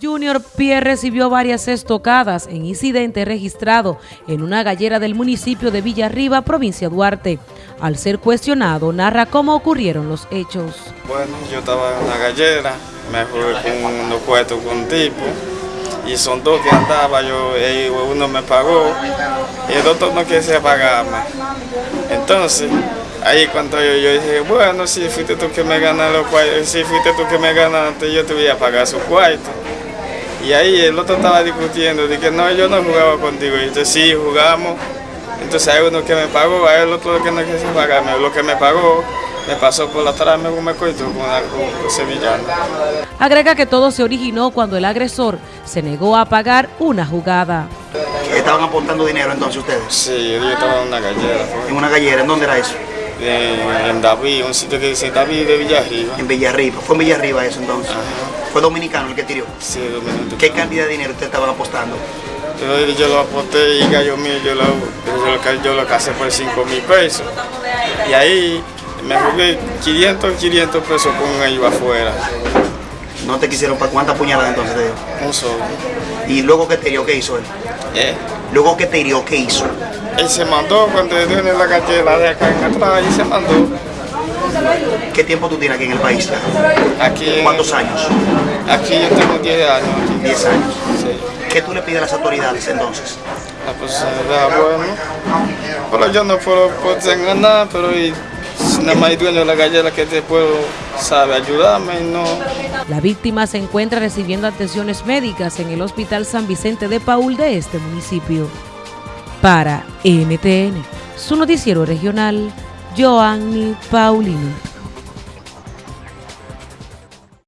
Junior Pierre recibió varias estocadas en incidente registrado en una gallera del municipio de Villarriba, provincia Duarte. Al ser cuestionado, narra cómo ocurrieron los hechos. Bueno, yo estaba en una gallera, me jugué con unos cuartos con un tipo, y son dos que andaba, yo, uno me pagó, y el otro no quise pagarme. Entonces, ahí cuando yo, yo, dije, bueno, si fuiste tú que me ganaste, si fuiste tú que me ganaste, yo te voy a pagar su cuarto. Y ahí el otro estaba discutiendo, de que no, yo no jugaba contigo. Y entonces sí, jugamos. Entonces hay uno que me pagó, hay el otro que no quiso pagarme. Lo que me pagó me pasó por la atrás, me, me coito con algo sevillano. Agrega que todo se originó cuando el agresor se negó a pagar una jugada. ¿Estaban aportando dinero entonces ustedes? Sí, yo estaba en una gallera. ¿En una gallera? ¿En dónde era eso? En, David, un sitio que dice David de Villarriba. En Villarriba, fue en Villarriba eso entonces. ¿Fue dominicano el que tiró? Sí, dominicano. ¿Qué cantidad de dinero usted estaba apostando? Yo, yo lo aposté y gallo mío, yo lo, yo, yo lo casé por 5 mil pesos. Y ahí me jugué 500, 500 pesos con ellos afuera. ¿No te quisieron para cuántas puñaladas entonces te dio? Un solo. ¿Y luego que te hirió, qué hizo él? ¿Eh? Luego que te hirió, ¿qué hizo? Él se mandó cuando yo en la cartera de acá en atrás y se mandó. ¿Qué tiempo tú tienes aquí en el país? Aquí, ¿Cuántos años? Aquí yo tengo 10 años. 10 años. Sí. ¿Qué tú le pides a las autoridades entonces? La posibilidad, bueno. Pero yo no puedo, puedo tener nada, pero y, nada más hay dueño de la gallera que te puedo, sabe, ayudarme y no. La víctima se encuentra recibiendo atenciones médicas en el Hospital San Vicente de Paul de este municipio. Para NTN, su noticiero regional, Joanny Paulino.